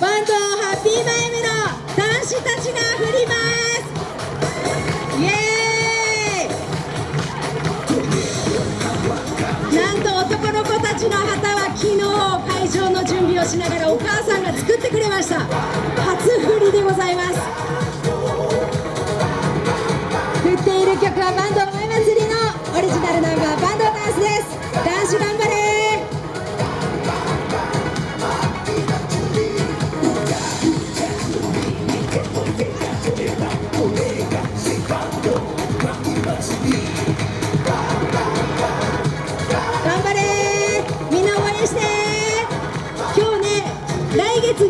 バンドハッピーマイムの男子たちが振ります。イエーイ。なんと男の子たちの旗は昨日会場の準備をしながらお母さんが作ってくれました。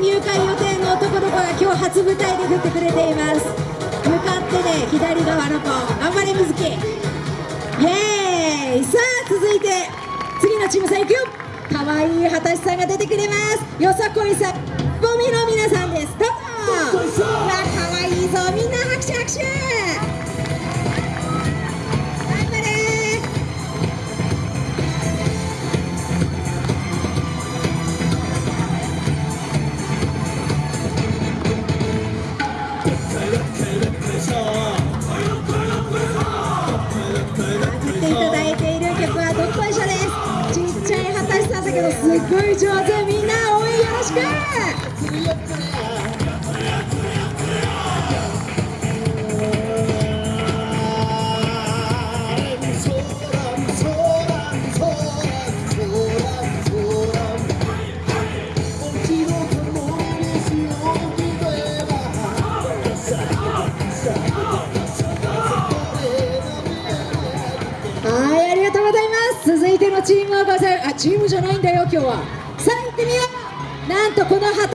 入会予定の男の子が今日初舞台で振ってくれています。向かってね左側の子頑張れみずきイエーイ。さあ続いて次のチームさんいくよ。かわいい果たしさんが出てくれます。よさこいさん。ボミの皆さんです。どうぞわかわいいぞ。みんな拍手拍手い果たしさんだけどすっごい。上手みんな応援よろしくはいあ続いてのチームはございあチームじゃないんだよ今日は。さあ行ってみよう。なんとこの旗。